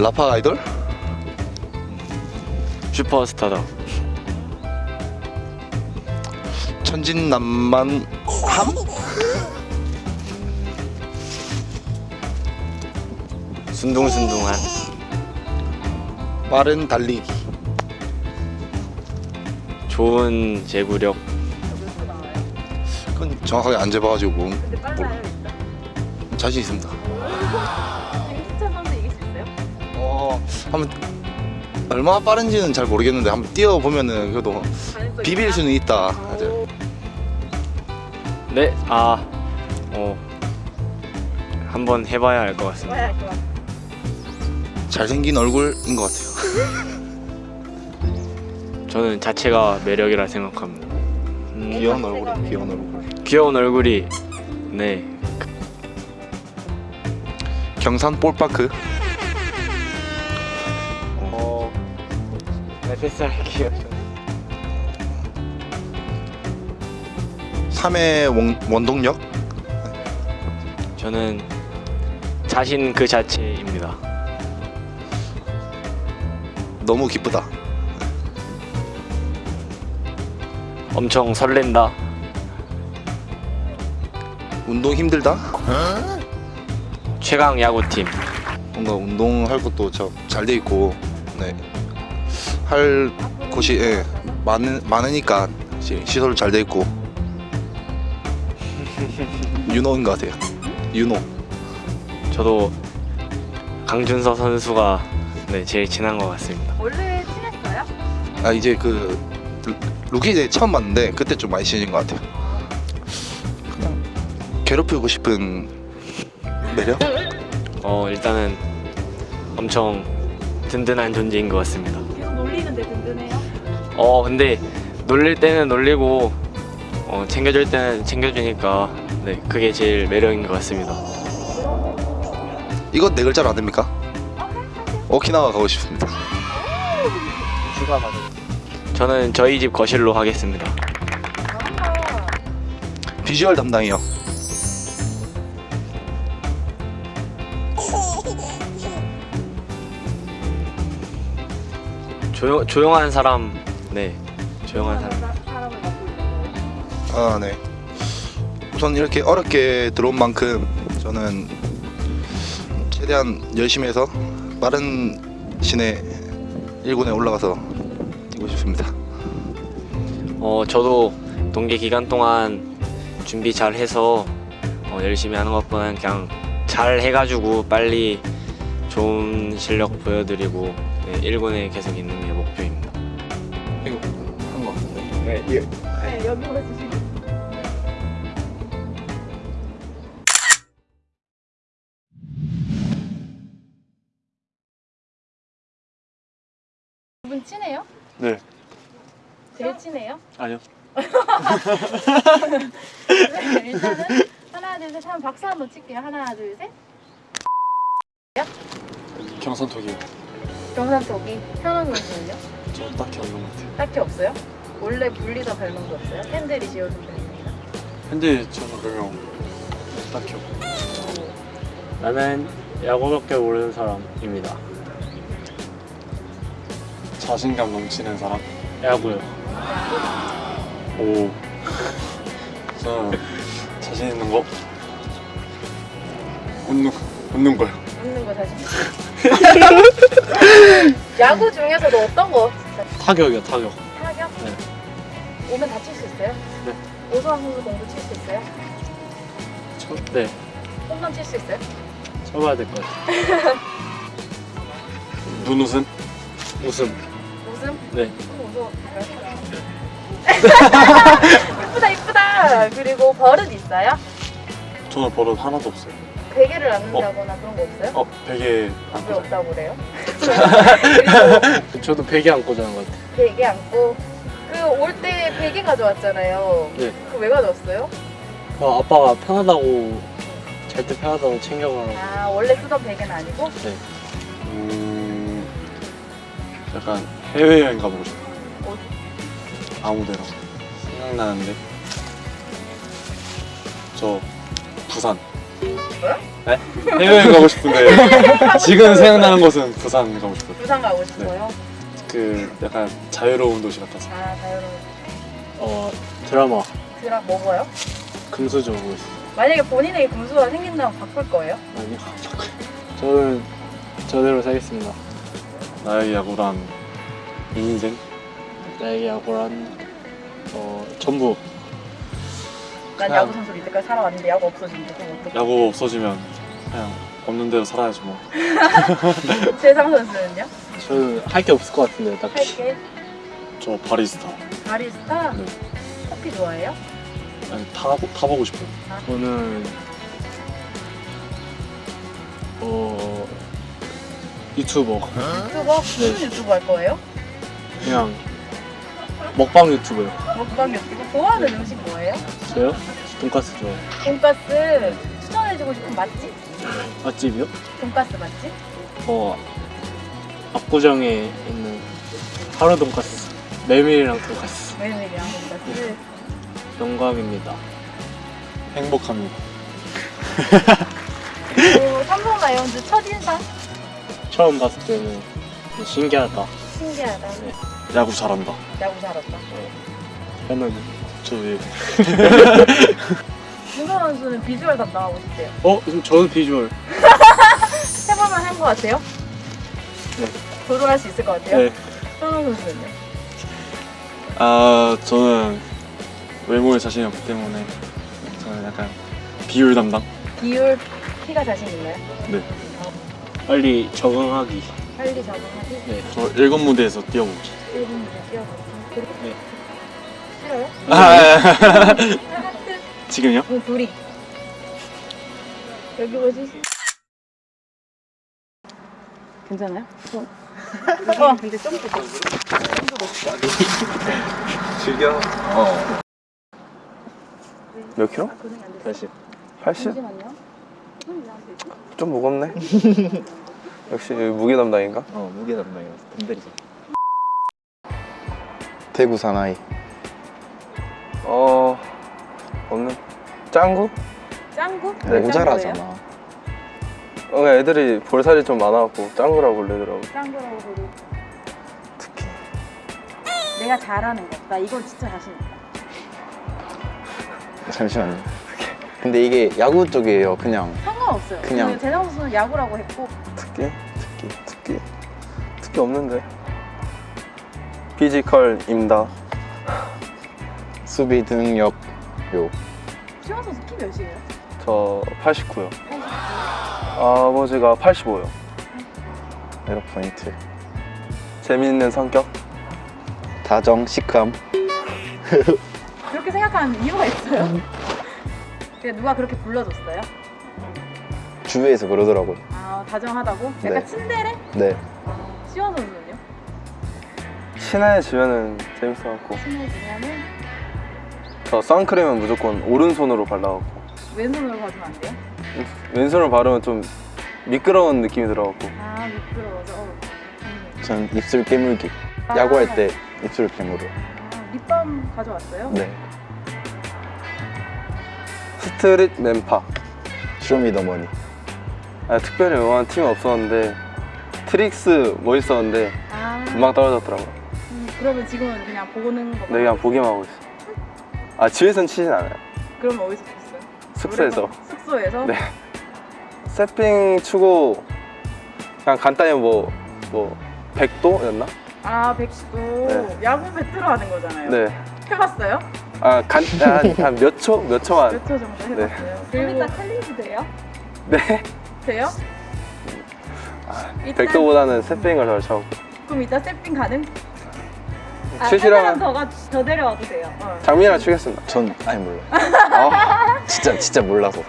라파 아이돌? 슈퍼스타다. 천진난만 함? 순둥순둥한. 빠른 달리기 좋은 제구력. 그건 정확하게 안 재봐가지고. 자신 있습니다 한번 얼마나 빠른지는 잘 모르겠는데 한번 뛰어보면은 그래도 비빌? 수는 있다. 네, 아, 어, 한번 해봐야 알 것 같습니다. 잘생긴 얼굴인 것 같아요 저는 자체가 매력이라 생각합니다. 음, 귀여운 얼굴이 귀여운 얼굴 귀여운 얼굴이, 네, 경산 볼파크 네, 패스할게요. 3회 원, 원동력 저는 자신 그 자체입니다. 너무 기쁘다 엄청 설렌다. 운동 힘들다 최강 야구팀. 뭔가 운동할 것도 잘 돼 있고 네. 할 곳이 예, 많은, 많으니까 시- 시설 잘 돼 있고 윤호인 것 같아요 윤호 저도 강준서 선수가 네, 제일 친한 것 같습니다. 원래 친했어요? 아 이제 그 루- 루키 이제 처음 봤는데 그때 좀 많이 친해진 것 같아요 그냥 괴롭히고 싶은 매력? 어, 일단은 엄청 든든한 존재인 것 같습니다. 어, 근데 놀릴 때는 놀리고 어, 챙겨줄 때는 챙겨주니까 네, 그게 제일 매력인 것 같습니다. 이거 네 글자로 안 됩니까? 오키나와 가고 싶습니다 휴가 받은. 저는 저희 집 거실로 하겠습니다. 비주얼 담당이요 조용 조용한 사람, 네, 조용한 사람. 사- 사람을 맡고 있는 거예요. 아, 네. 우선 이렇게 어렵게 들어온 만큼 저는 최대한 열심히 해서 빠른 시내 1군에 올라가서 뛰고 싶습니다. 어, 저도 동계 기간 동안 준비 잘 해서 어, 열심히 하는 것보다는 그냥 잘 해가지고 빨리 좋은 실력 보여드리고 네, 1군에 계속 있는 게 목표입니다. 이거 한 거 같은데. 네, 예. 네 여기 보여주시고. 두분 친해요? 네. 제일 친해요? 아니요. 네, 일단은 하나 둘셋 하면 박수 한번 칠게요. 하나 둘 셋. 경선톡이요. 경산 속이 현원 선수는요? 저 딱히 없는 것 같아요. 딱히 없어요? 원래 불리던 별명도 없어요? 팬들이 지어준 별명이다. 근데 저는 별명 딱히 없고 나는 야구밖에 모르는 사람입니다. 자신감 넘치는 사람. 야구요. 오. 저는 자신 있는 거 웃는 웃는 거요. 웃는 거 자신 있어요. 야구 중에서도 어떤 거 타격이요, 타격. 타격? 네. 오면 다칠 수 있어요? 네. 오수환 선수 공도 칠 수 있어요? 쳐, 네, 홈런 칠 수 있어요? 쳐봐야 될 것 같아요. 눈웃음. 웃음. 웃음? 네. 웃어. 이쁘다 이쁘다. 그리고 버릇 있어요? 저는 버릇 하나도 없어요. 베개를 안 는다거나 그런 거 없어요? 어 베개 안왜 꽂아요. 없다고 그래요? 저도 베개 안고 자는 것 같아요. 베개 안고 그 올 때 베개 가져왔잖아요. 네. 그거 왜 가져왔어요? 어, 아빠가 편하다고 잘 때 편하다고 챙겨가라고. 아 원래 쓰던 베개는 아니고? 음. 약간 해외 여행 가보고 싶어. 어디? 아무데나. 생각나는데. 저 부산. 해외여행 가고 싶은데 지금 생각나는 곳은 부산 가고 싶어요. 부산 가고 싶어요. 그 약간 자유로운 도시 같아서. 아 자유로운. 어 드라마 드라 뭐 뭐요? 금수저 보고 있어요. 만약에 본인에게 금수가 생긴다면 바꿀 거예요? 아니요. 저는 저대로 살겠습니다. 나의 야구란 인생. 나에게 야구란 어 전부 난 야구 선수로 이때까지 살아왔는데 야구 없어진대. 그럼 어떡해? 야구 없어지면 그냥 없는 대로 살아야지 뭐. 세상 선수는요? 저는 할 게 없을 것 같은데 딱히. 할게. 저 바리스타. 바리스타? 네. 커피 좋아해요? 아니 다 타보고 싶어요. 저는 어 유튜버 유튜버? 무슨 네. 유튜브 할 거예요? 그냥 먹방 유튜버요. 먹방 유튜브? 좋아하는 음식 뭐예요? 저요? 돈까스 좋아해요. 돈까스 추천해주고 싶은 맛집? 맛집이요? 돈까스 맛집? 어 압구정에 있는 하루 돈까스 메밀이랑 돈까스 메밀이랑 돈까스 영광입니다. 행복합니다. 그리고 삼성 라이온즈 첫인상? 처음 봤을 때는 신기하다. 신기하다 야구 잘한다. 야구 잘한다 저는 저 왜? 김선 선수는 비주얼 담당하고 싶대요 어 저는 비주얼 해볼만 한것 같아요? 네. 도전할 수 있을 것 같아요? 네 현우 선수는요? 아 저는 외모에 자신이 없기 때문에 저는 약간 비율 담당. 비율 키가 자신 있나요? 네. 빨리 적응하기. 빨리 적응하기 네. 저 일곱 무대에서 뛰어보기. 1분 이내 뛰어보기 그리고 네. 싫어요? 아, 하트 지금요? 응 둘이 여기 뭐지? 괜찮아요? 어. 어 근데 좀 더. 즐겨. 어. 몇 킬로? 고생이 안 됐어요. 80. 80? 잠시만요. 손이 왜안 되지? 좀 무겁네. 역시 무게 담당인가? 어 무게 담당이라서 덤벨이죠. 대구 사나이. 어 없는 짱구? 짱구? 네, 모자라잖아. 어 애들이 볼살이 좀 많아갖고 짱구라고 부르더라고. 짱구라고 부르고 특히 내가 잘하는 거. 나 이건 진짜 자신 있다. 잠시만요. 근데 이게 야구 쪽이에요. 그냥 상관없어요. 그냥- 재상 선수는 야구라고 했고 특기, 특기, 특기, 특기 없는데. 피지컬입니다. 수비 능력 요. 시원 선수 키 몇이에요? 저 89요. 아버지가 85요. 에러 포인트. 재미있는 성격. 다정, 시크함. 그렇게 생각하는 이유가 있어요? 누가 그렇게 불러줬어요? 주위에서 그러더라고요. 아 다정하다고? 약간 네. 친데레? 네. 시원 선수는요? 친해지면은 재밌어갖고. 친해지면은 저 선크림은 무조건 오른손으로 발라갖고. 왼손으로 봐주면 안 돼요? 왼손으로 바르면 좀 미끄러운 느낌이 들어갖고. 아 미끄러워서 어. 음. 전 입술 깨물기. 아. 야구할 때 입술 깨물어. 아, 립밤 가져왔어요? 네. 스트릿 맨파. 쇼미더머니. 아, 특별히 응원한 팀은 없었는데 트릭스 멋있었는데 아 금방 떨어졌더라고요. 음, 그러면 지금은 그냥 보는 거 네, 그냥 보기만 하고 있어. 아, 집에선 치진 않아요. 그러면 어디서 쳤어요? 숙소에서. 숙소에서? 네. 세핑 추고 그냥 간단히 뭐, 뭐, 100도였나? 아 백수도 네. 야구 배트로 하는 거잖아요 네. 해봤어요? 아, 간, 한몇 초? 몇 초만. 몇 초 정도 해봤어요? 그리고 이따 챌린지 돼요? 네. 돼요? 아, 일단- 100도보다는 세핑을 덜 차고. 그럼 이따 세핑 가능? 아, 칠칠하면- 한 사람 더, 가, 더 데려와도 돼요 어. 장민이랑 추겠습니다. 전 아니 몰라요. 아, 진짜 진짜 몰라서.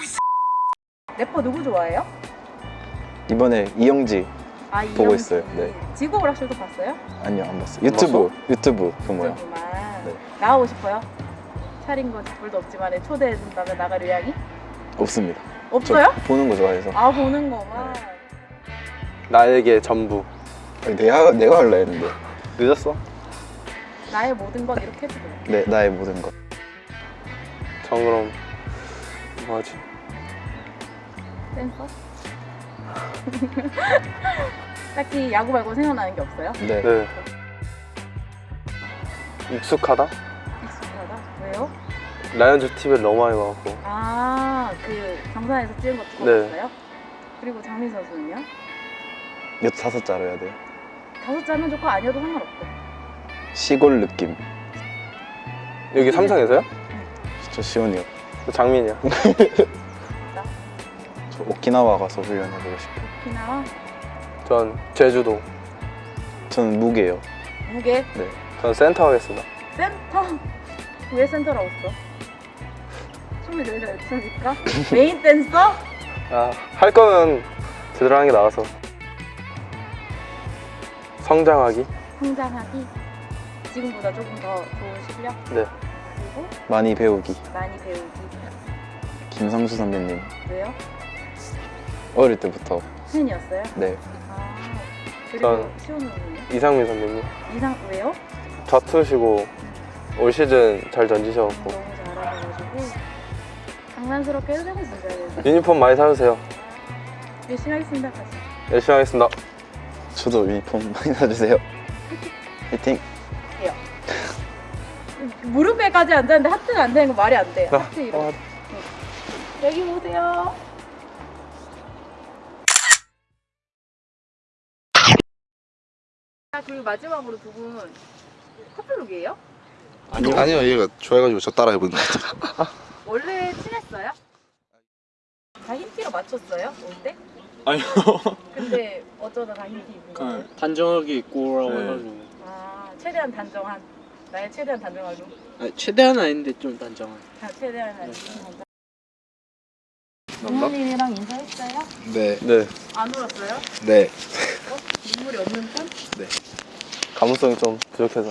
위 래퍼 누구 좋아해요? 이번에 이영지 아 보고 이영지. 있어요. 네. 지구 오락실도 봤어요? 아니요 안 봤어요. 유튜브 유튜브 그 뭐야? 네. 나가고 싶어요? 차린 건 쥐뿔도 없지만 초대해 준다면 나갈 의향이? 없습니다. 저 없어요? 보는 거 좋아해서. 아 보는 거만 나에게 전부. 아니, 내가 내가 할라 했는데. 늦었어? 나의 모든 건 이렇게 해도 돼요. 네 나의 모든 것전 그럼 뭐하지? 댄서? 딱히 야구 말고 생각나는 게 없어요? 네. 네 익숙하다? 익숙하다. 왜요? 라이언즈 TV를 너무 많이 봐갖고 아, 그 경산에서 찍은 거 네. 찍었어요? 그리고 장민 선수는요? 이거 다섯 자로 해야 돼요 다섯 자면 좋고 아니어도 상관없고. 시골 느낌 여기 삼성에서요? 저 시온이요 장민이야 저 오키나와 가서 훈련해보고 싶어요 오키나와 전 제주도 저는 무게요 무게 네 전 센터 하겠습니다 센터. 왜 센터라고 써? 잘 추니까? 메인 댄서? 아, 할 거면 제대로 하는 게 나아서 성장하기 성장하기. 지금보다 조금 더 좋은 실력. 네. 그리고 많이 배우기 많이 배우기. 김상수 선배님 왜요? 어릴 때부터 팬이었어요? 네 아. 그리고 전- 시호는요? 이상민 선배님 이상 왜요? 좌투시고 올 시즌 잘 던지셔갖고 너무 잘하셔가지고 장난스럽게 해도 되고 진짜 유니폼 많이 사주세요 열심히 하겠습니다 다시 열심히 하겠습니다 저도 유니폼 많이 사주세요 화이팅 무릎에까지 앉았는데 하트가 안 되는 거 말이 안 돼. 아, 하트 이런. 아. 여기 보세요. 아, 그리고 마지막으로 두 분 커플룩이에요? 아니요. 아니요 얘가 좋아해가지고 저 따라 해보는 거 같아요. 원래 친했어요? 다 흰티로 맞췄어요? 올 때? 아니요. 근데 어쩌다 다 흰티 입은 거예요? 그 단정하게 입고 라고 네. 해가지고. 아, 최대한 단정한. 나의 최대한 단정하고. 아니, 최대한 아닌데 좀 단정한. 다 최대한 단정한. 부모님이랑 인사했어요? 네, 네 안 울었어요? 네. 어? 눈물이 없는 편? 감수성이 좀 부족해서